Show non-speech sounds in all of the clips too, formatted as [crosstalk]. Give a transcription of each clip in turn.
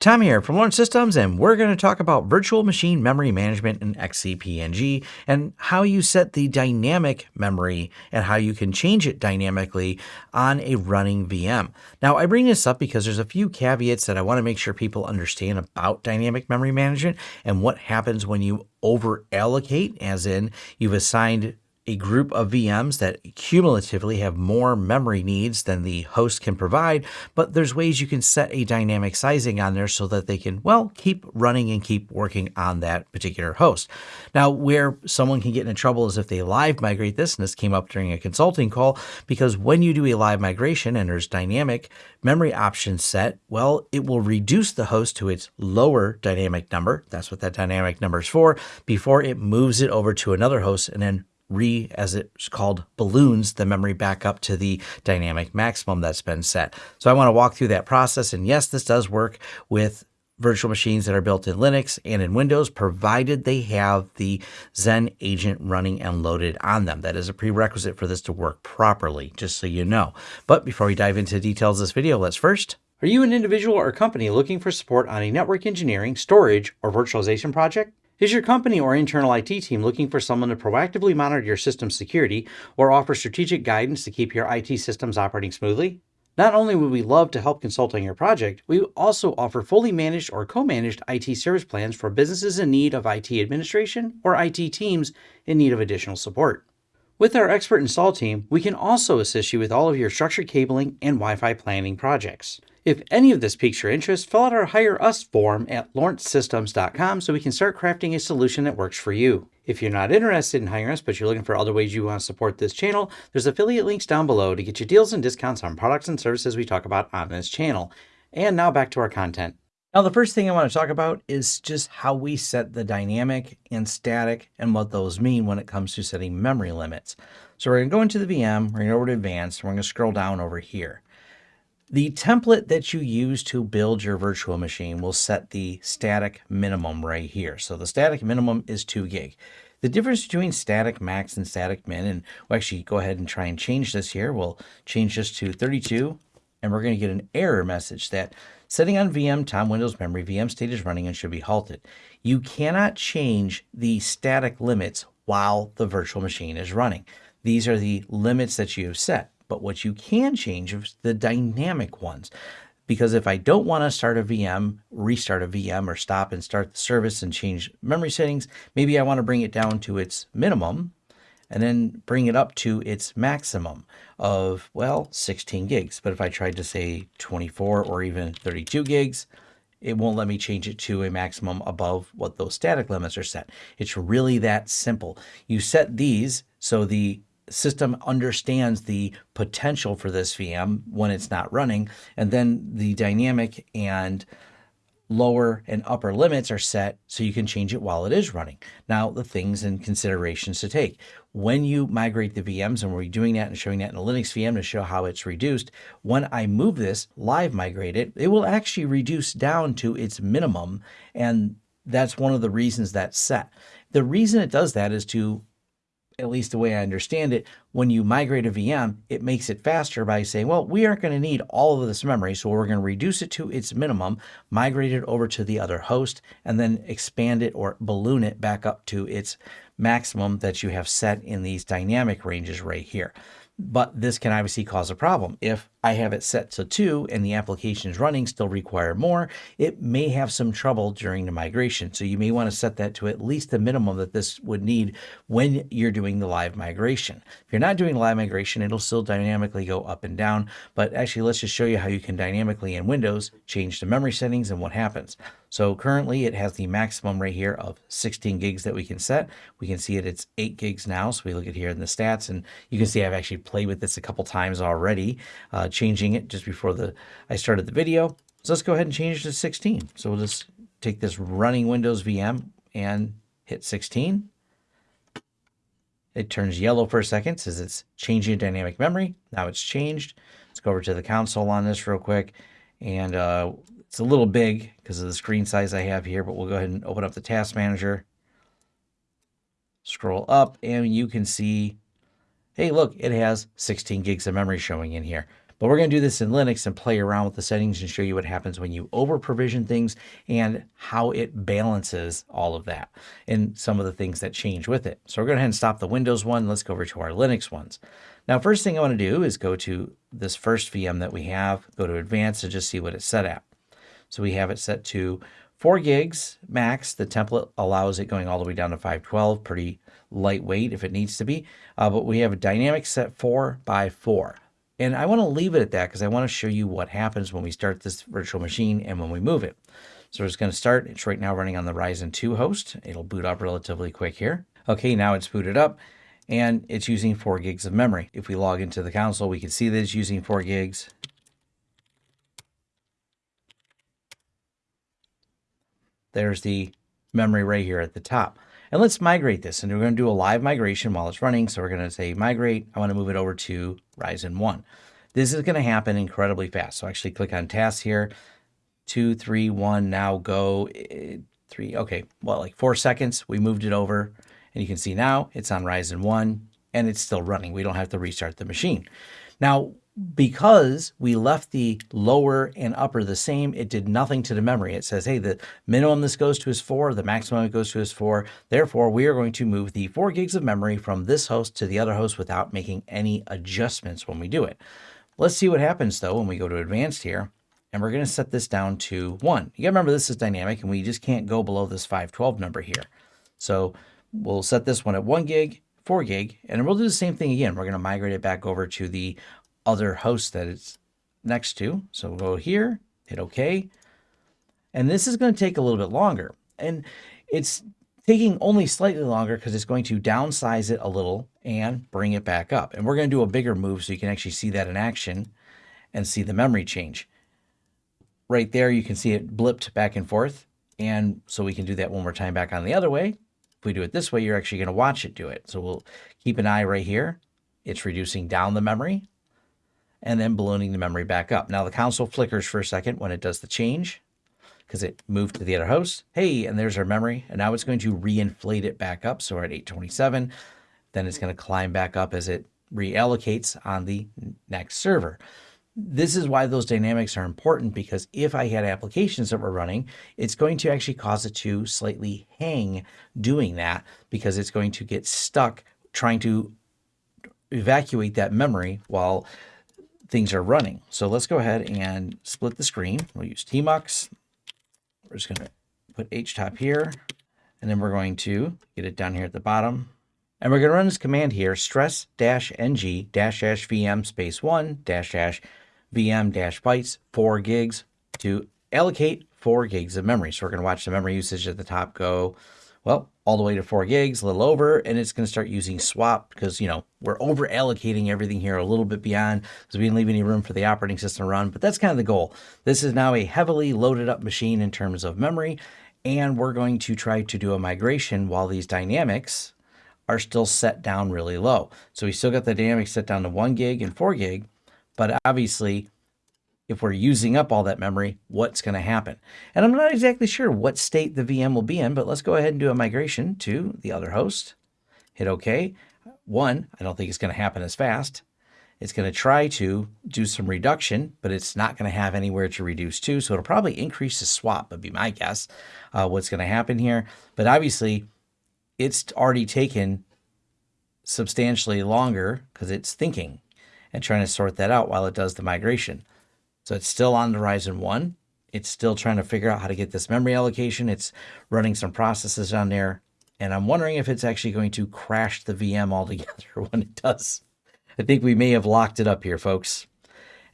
Tom here from Lawrence Systems, and we're going to talk about virtual machine memory management in XCP-ng and how you set the dynamic memory and how you can change it dynamically on a running VM. Now, I bring this up because there's a few caveats that I want to make sure people understand about dynamic memory management and what happens when you over allocate, as in you've assigned a group of VMs that cumulatively have more memory needs than the host can provide, but there's ways you can set a dynamic sizing on there so that they can, well, keep running and keep working on that particular host. Now, where someone can get into trouble is if they live migrate this, and this came up during a consulting call, because when you do a live migration and there's dynamic memory options set, well, it will reduce the host to its lower dynamic number. That's what that dynamic number is for, before it moves it over to another host and then re, as it's called, balloons the memory back up to the dynamic maximum that's been set. So I want to walk through that process. And yes, this does work with virtual machines that are built in Linux and in Windows, provided they have the Xen agent running and loaded on them. That is a prerequisite for this to work properly, just so you know. But before we dive into details of this video, let's first are you an individual or company looking for support on a network engineering, storage, or virtualization project? Is your company or internal IT team looking for someone to proactively monitor your system's security or offer strategic guidance to keep your IT systems operating smoothly? Not only would we love to help consult on your project, we also offer fully managed or co-managed IT service plans for businesses in need of IT administration or IT teams in need of additional support. With our expert install team, we can also assist you with all of your structured cabling and Wi-Fi planning projects. If any of this piques your interest, fill out our Hire Us form at lawrencesystems.com so we can start crafting a solution that works for you. If you're not interested in hiring us, but you're looking for other ways you want to support this channel, there's affiliate links down below to get you deals and discounts on products and services we talk about on this channel. And now back to our content. Now, the first thing I want to talk about is just how we set the dynamic and static and what those mean when it comes to setting memory limits. So we're going to go into the VM, we're going to go over to advanced, and we're going to scroll down over here. The template that you use to build your virtual machine will set the static minimum right here. So the static minimum is 2 gig. The difference between static max and static min, and we'll actually go ahead and try and change this here. We'll change this to 32, and we're going to get an error message that setting on VM Tom Windows memory, VM state is running and should be halted. You cannot change the static limits while the virtual machine is running. These are the limits that you have set. But what you can change is the dynamic ones. Because if I don't want to start a VM, restart a VM, or stop and start the service and change memory settings, maybe I want to bring it down to its minimum and then bring it up to its maximum of, well, 16 gigs. But if I tried to say 24 or even 32 gigs, it won't let me change it to a maximum above what those static limits are set. It's really that simple. You set these so the system understands the potential for this VM when it's not running, and then the dynamic and lower and upper limits are set so you can change it while it is running. Now, the things and considerations to take. When you migrate the VMs, and we're doing that and showing that in a Linux VM to show how it's reduced, when I move this, live migrate it, it will actually reduce down to its minimum, and that's one of the reasons that's set. The reason it does that is to at least the way I understand it, when you migrate a VM, it makes it faster by saying, well, we aren't going to need all of this memory, so we're going to reduce it to its minimum, migrate it over to the other host, and then expand it or balloon it back up to its maximum that you have set in these dynamic ranges right here. But this can obviously cause a problem. If I have it set to two and the application is running, still require more, it may have some trouble during the migration. So you may want to set that to at least the minimum that this would need when you're doing the live migration. If you're not doing live migration, it'll still dynamically go up and down. But actually, let's just show you how you can dynamically in Windows change the memory settings and what happens. So currently it has the maximum right here of 16 gigs that we can set. We can see it, it's 8 gigs now. So we look at here in the stats and you can see I've actually played with this a couple times already. Uh, changing it just before the I started the video. So let's go ahead and change it to 16. So we'll just take this running Windows VM and hit 16. It turns yellow for a second, says it's changing dynamic memory. Now it's changed. Let's go over to the console on this real quick. And uh, it's a little big because of the screen size I have here, but we'll go ahead and open up the task manager. Scroll up and you can see, hey, look, it has 16 gigs of memory showing in here. But we're going to do this in Linux and play around with the settings and show you what happens when you over provision things and how it balances all of that and some of the things that change with it. So we're going to go ahead and stop the Windows one. Let's go over to our Linux ones. Now, first thing I want to do is go to this first VM that we have, go to advanced and just see what it's set at. So we have it set to 4 gigs max. The template allows it going all the way down to 512, pretty lightweight if it needs to be. Uh, but we have a dynamic set 4 by 4. And I want to leave it at that because I want to show you what happens when we start this virtual machine and when we move it. So it's going to start. It's right now running on the Ryzen 2 host. It'll boot up relatively quick here. Okay, now it's booted up and it's using 4 gigs of memory. If we log into the console, we can see that it's using 4 gigs. There's the memory right here at the top. And let's migrate this. And we're going to do a live migration while it's running. So we're going to say migrate. I want to move it over to Ryzen 1. This is going to happen incredibly fast. So actually click on tasks here. Two, three, one, now go. Three, okay, well, like four seconds. We moved it over. And you can see now it's on Ryzen 1 and it's still running. We don't have to restart the machine. Now, because we left the lower and upper the same, it did nothing to the memory. It says, hey, the minimum this goes to is 4, the maximum it goes to is 4. Therefore, we are going to move the 4 gigs of memory from this host to the other host without making any adjustments when we do it. Let's see what happens, though, when we go to advanced here. And we're going to set this down to 1. You got to remember this is dynamic, and we just can't go below this 512 number here. So we'll set this one at 1 gig, 4 gig, and we'll do the same thing again. We're going to migrate it back over to the other host that it's next to. So we'll go here, hit OK. And this is going to take a little bit longer. And it's taking only slightly longer because it's going to downsize it a little and bring it back up. And we're going to do a bigger move so you can actually see that in action and see the memory change. Right there, you can see it blipped back and forth. And so we can do that one more time back on the other way. If we do it this way, you're actually going to watch it do it. So we'll keep an eye right here. It's reducing down the memory and then ballooning the memory back up. Now the console flickers for a second when it does the change because it moved to the other host. Hey, and there's our memory. And now it's going to reinflate it back up. So we're at 827. Then it's going to climb back up as it reallocates on the next server. This is why those dynamics are important because if I had applications that were running, it's going to actually cause it to slightly hang doing that because it's going to get stuck trying to evacuate that memory while things are running. So let's go ahead and split the screen. We'll use Tmux. We're just going to put htop here, and then we're going to get it down here at the bottom. And we're going to run this command here, stress dash ng dash dash vm space one dash dash vm dash bytes four gigs to allocate four gigs of memory. So we're going to watch the memory usage at the top go well, all the way to four gigs, a little over, and it's going to start using swap because, you know, we're over allocating everything here a little bit beyond because we didn't leave any room for the operating system to run, but that's kind of the goal. This is now a heavily loaded up machine in terms of memory, and we're going to try to do a migration while these dynamics are still set down really low. So we still got the dynamics set down to one gig and four gig, but obviously if we're using up all that memory, what's going to happen? And I'm not exactly sure what state the VM will be in, but let's go ahead and do a migration to the other host. Hit OK. One, I don't think it's going to happen as fast. It's going to try to do some reduction, but it's not going to have anywhere to reduce to. So it'll probably increase the swap, would be my guess, uh, what's going to happen here. But obviously, it's already taken substantially longer because it's thinking and trying to sort that out while it does the migration. So it's still on the Ryzen 1. It's still trying to figure out how to get this memory allocation. It's running some processes on there. And I'm wondering if it's actually going to crash the VM altogether [laughs] when it does. I think we may have locked it up here, folks.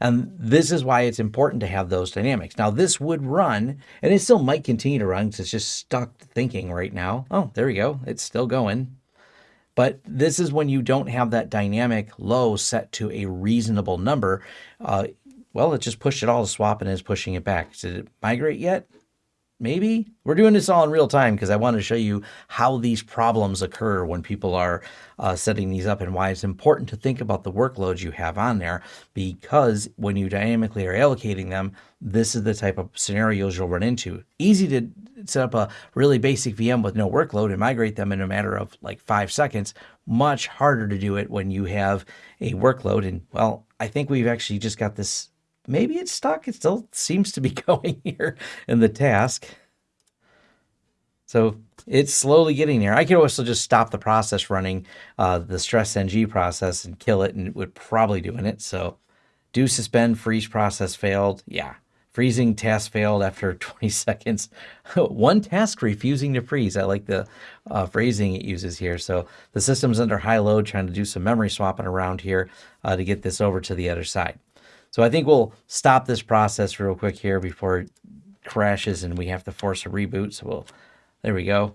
And this is why it's important to have those dynamics. Now, this would run, and it still might continue to run because it's just stuck thinking right now. Oh, there we go. It's still going. But this is when you don't have that dynamic low set to a reasonable number. Uh, well, it just pushed it all to swap and is pushing it back. Did it migrate yet? Maybe. We're doing this all in real time because I want to show you how these problems occur when people are uh, setting these up and why it's important to think about the workloads you have on there because when you dynamically are allocating them, this is the type of scenarios you'll run into. Easy to set up a really basic VM with no workload and migrate them in a matter of like five seconds. Much harder to do it when you have a workload and well, I think we've actually just got this. Maybe it's stuck. It still seems to be [laughs] going here in the task. So it's slowly getting there. I could also just stop the process running, uh, the stress ng process and kill it and it would probably doing it. So do suspend freeze process failed. Yeah. Freezing task failed after [laughs] 20 seconds. [laughs] One task refusing to freeze. I like the uh, phrasing it uses here. So the system's under high load trying to do some memory swapping around here uh, to get this over to the other side. So I think we'll stop this process real quick here before it crashes and we have to force a reboot. So we'll there we go.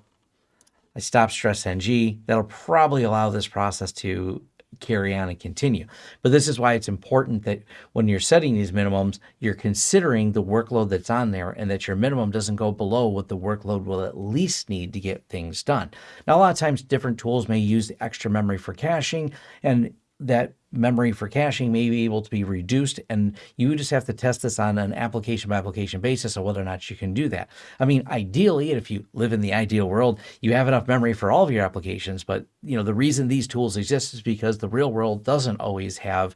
I stop stress NG. That'll probably allow this process to carry on and continue. But this is why it's important that when you're setting these minimums, you're considering the workload that's on there and that your minimum doesn't go below what the workload will at least need to get things done. Now, a lot of times different tools may use the extra memory for caching and that memory for caching may be able to be reduced and you just have to test this on an application by application basis of whether or not you can do that. I mean, ideally, if you live in the ideal world, you have enough memory for all of your applications, but you know, the reason these tools exist is because the real world doesn't always have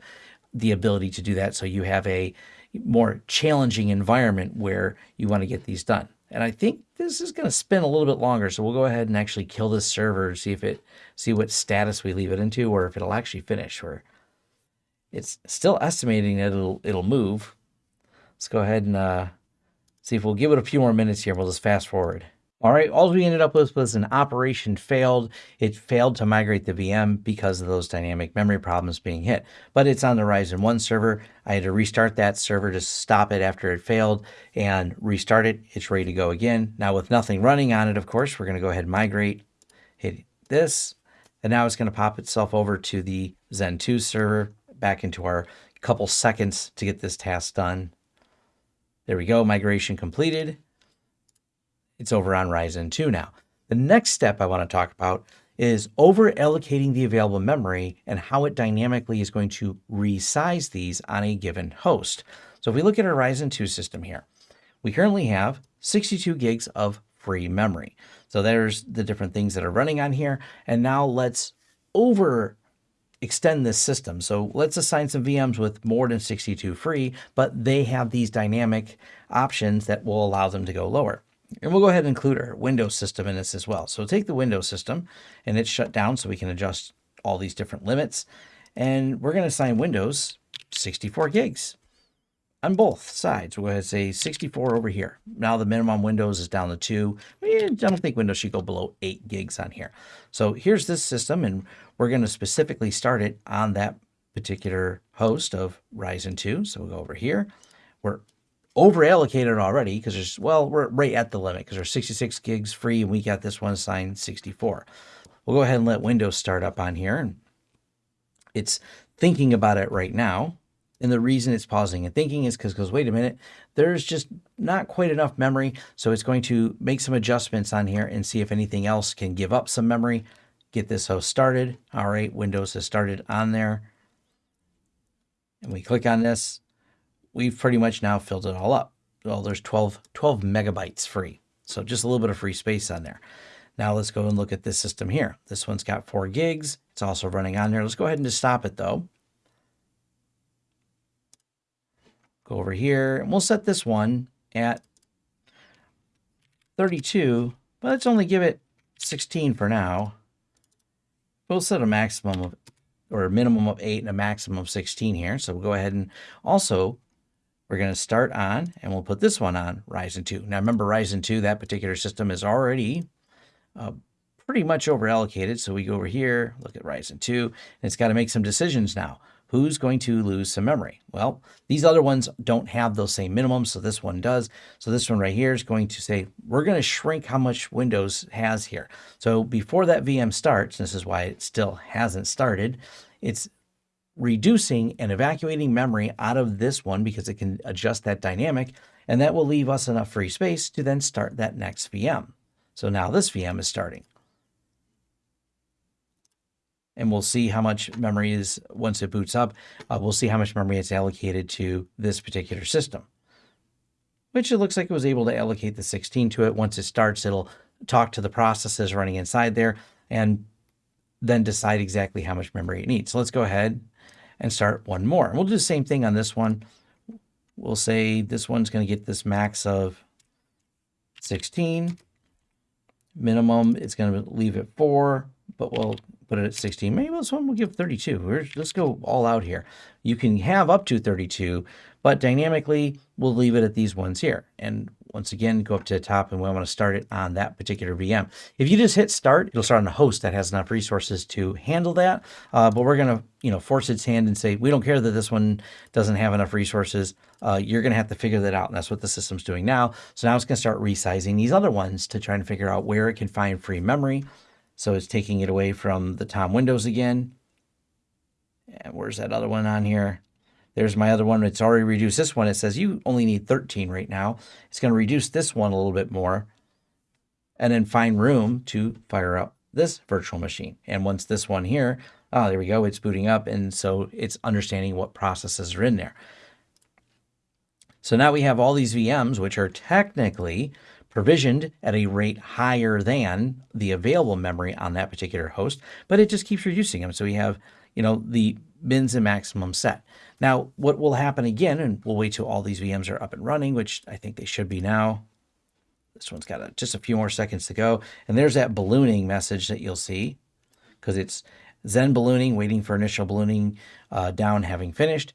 the ability to do that. So you have a more challenging environment where you want to get these done. And I think this is going to spin a little bit longer. So we'll go ahead and actually kill this server, see if it, see what status we leave it into, or if it'll actually finish. Or it's still estimating that it'll, it'll move. Let's go ahead and uh, see if we'll give it a few more minutes here. We'll just fast forward. All right, all we ended up with was an operation failed. It failed to migrate the VM because of those dynamic memory problems being hit. But it's on the Ryzen 1 server. I had to restart that server to stop it after it failed and restart it. It's ready to go again. Now with nothing running on it, of course, we're going to go ahead and migrate, hit this, and now it's going to pop itself over to the Zen 2 server back into our couple seconds to get this task done. There we go, migration completed. It's over on Ryzen 2 now. The next step I want to talk about is over allocating the available memory and how it dynamically is going to resize these on a given host. So if we look at our Ryzen 2 system here, we currently have 62 gigs of free memory. So there's the different things that are running on here. And now let's over extend this system. So let's assign some VMs with more than 62 free, but they have these dynamic options that will allow them to go lower. And we'll go ahead and include our Windows system in this as well. So take the Windows system and it's shut down so we can adjust all these different limits. And we're going to assign Windows 64 gigs on both sides. We're going to say 64 over here. Now the minimum Windows is down to two. I don't think Windows should go below eight gigs on here. So here's this system and we're going to specifically start it on that particular host of Ryzen 2. So we'll go over here. We're over allocated already because there's, well, we're right at the limit because there's 66 gigs free and we got this one assigned 64. We'll go ahead and let Windows start up on here. And it's thinking about it right now. And the reason it's pausing and thinking is because wait a minute, there's just not quite enough memory. So it's going to make some adjustments on here and see if anything else can give up some memory. Get this host started. All right, Windows has started on there. And we click on this we've pretty much now filled it all up. Well, there's 12, 12 megabytes free. So just a little bit of free space on there. Now let's go and look at this system here. This one's got four gigs. It's also running on there. Let's go ahead and just stop it though. Go over here and we'll set this one at 32, but let's only give it 16 for now. We'll set a maximum of, or a minimum of eight and a maximum of 16 here. So we'll go ahead and also we're going to start on, and we'll put this one on Ryzen 2. Now remember Ryzen 2, that particular system is already uh, pretty much over allocated. So we go over here, look at Ryzen 2, and it's got to make some decisions now. Who's going to lose some memory? Well, these other ones don't have those same minimums, so this one does. So this one right here is going to say, we're going to shrink how much Windows has here. So before that VM starts, this is why it still hasn't started, it's reducing and evacuating memory out of this one because it can adjust that dynamic, and that will leave us enough free space to then start that next VM. So now this VM is starting. And we'll see how much memory is, once it boots up, uh, we'll see how much memory it's allocated to this particular system. Which it looks like it was able to allocate the 16 to it. Once it starts, it'll talk to the processes running inside there and then decide exactly how much memory it needs. So let's go ahead and start one more. And we'll do the same thing on this one. We'll say this one's going to get this max of 16. Minimum, it's going to leave it 4, but we'll put it at 16. Maybe this one will give 32. We're, let's go all out here. You can have up to 32, but dynamically, we'll leave it at these ones here. And once again, go up to the top and we want to start it on that particular VM. If you just hit start, it'll start on a host that has enough resources to handle that. Uh, but we're going to, you know, force its hand and say, we don't care that this one doesn't have enough resources. Uh, you're going to have to figure that out. And that's what the system's doing now. So now it's going to start resizing these other ones to try and figure out where it can find free memory. So it's taking it away from the Tom windows again. And where's that other one on here? There's my other one. It's already reduced this one. It says you only need 13 right now. It's going to reduce this one a little bit more and then find room to fire up this virtual machine. And once this one here, oh, there we go, it's booting up. And so it's understanding what processes are in there. So now we have all these VMs, which are technically provisioned at a rate higher than the available memory on that particular host, but it just keeps reducing them. So we have, you know, the mins and maximum set. Now, what will happen again, and we'll wait till all these VMs are up and running, which I think they should be now. This one's got a, just a few more seconds to go. And there's that ballooning message that you'll see because it's Xen ballooning, waiting for initial ballooning uh, down having finished.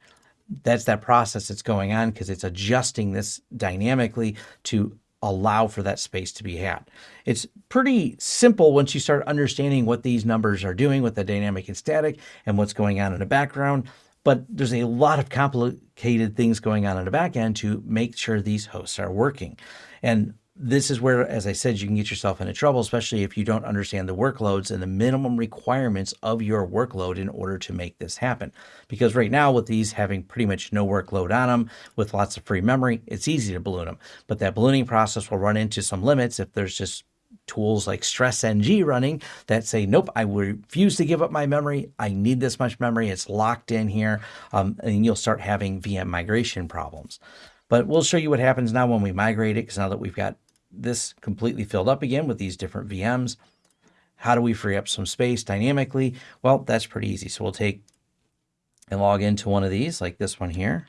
That's that process that's going on because it's adjusting this dynamically to allow for that space to be had. It's pretty simple once you start understanding what these numbers are doing with the dynamic and static and what's going on in the background. But there's a lot of complicated things going on in the back end to make sure these hosts are working. And this is where, as I said, you can get yourself into trouble, especially if you don't understand the workloads and the minimum requirements of your workload in order to make this happen. Because right now, with these having pretty much no workload on them, with lots of free memory, it's easy to balloon them. But that ballooning process will run into some limits if there's just tools like StressNG running that say, nope, I refuse to give up my memory. I need this much memory. It's locked in here. Um, and you'll start having VM migration problems. But we'll show you what happens now when we migrate it, because now that we've got this completely filled up again with these different VMs. How do we free up some space dynamically? Well, that's pretty easy. So we'll take and log into one of these, like this one here.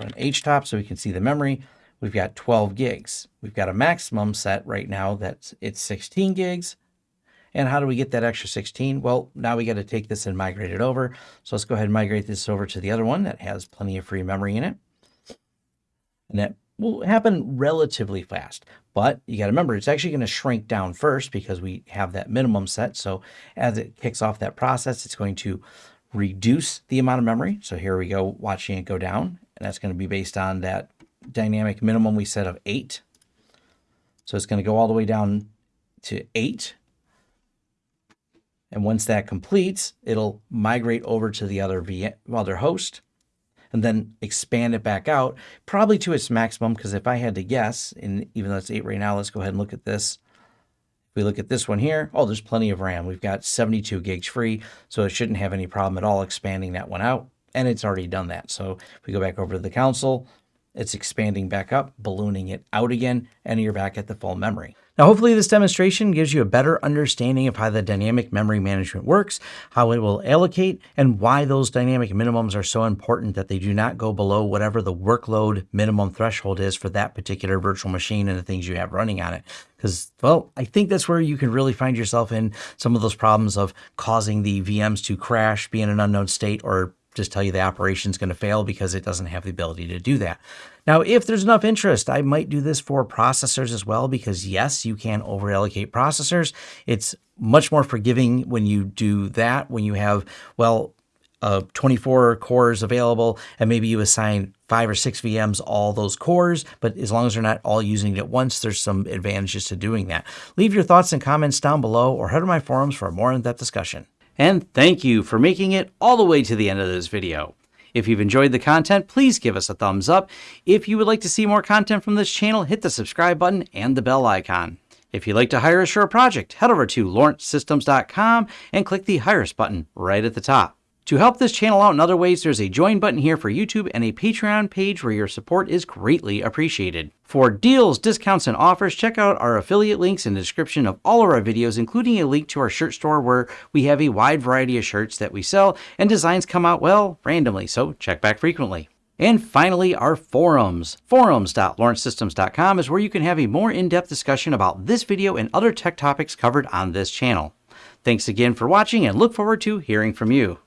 Run htop so we can see the memory. We've got 12 gigs. We've got a maximum set right now that's it's 16 gigs. And how do we get that extra 16? Well, now we got to take this and migrate it over. So let's go ahead and migrate this over to the other one that has plenty of free memory in it. And that will happen relatively fast. But you got to remember, it's actually going to shrink down first because we have that minimum set. So as it kicks off that process, it's going to reduce the amount of memory. So here we go, watching it go down. And that's going to be based on that dynamic minimum we set of 8. So it's going to go all the way down to 8. And once that completes, it'll migrate over to the other, v other host and then expand it back out, probably to its maximum. Because if I had to guess, and even though it's 8 right now, let's go ahead and look at this. If we look at this one here, oh, there's plenty of RAM. We've got 72 gigs free, so it shouldn't have any problem at all expanding that one out. And it's already done that. So if we go back over to the console, it's expanding back up, ballooning it out again, and you're back at the full memory. Now, hopefully this demonstration gives you a better understanding of how the dynamic memory management works, how it will allocate, and why those dynamic minimums are so important that they do not go below whatever the workload minimum threshold is for that particular virtual machine and the things you have running on it. Because, well, I think that's where you can really find yourself in some of those problems of causing the VMs to crash, be in an unknown state, or just tell you the operation is going to fail because it doesn't have the ability to do that. Now, if there's enough interest, I might do this for processors as well, because yes, you can over allocate processors. It's much more forgiving when you do that, when you have, well, uh, 24 cores available, and maybe you assign five or six VMs all those cores, but as long as they're not all using it at once, there's some advantages to doing that. Leave your thoughts and comments down below or head to my forums for a more in-depth discussion. And thank you for making it all the way to the end of this video. If you've enjoyed the content, please give us a thumbs up. If you would like to see more content from this channel, hit the subscribe button and the bell icon. If you'd like to hire a project, head over to lawrencesystems.com and click the Hire Us button right at the top. To help this channel out in other ways, there's a join button here for YouTube and a Patreon page where your support is greatly appreciated. For deals, discounts, and offers, check out our affiliate links in the description of all of our videos, including a link to our shirt store where we have a wide variety of shirts that we sell and designs come out, well, randomly, so check back frequently. And finally, our forums. Forums.lawrencesystems.com is where you can have a more in-depth discussion about this video and other tech topics covered on this channel. Thanks again for watching and look forward to hearing from you.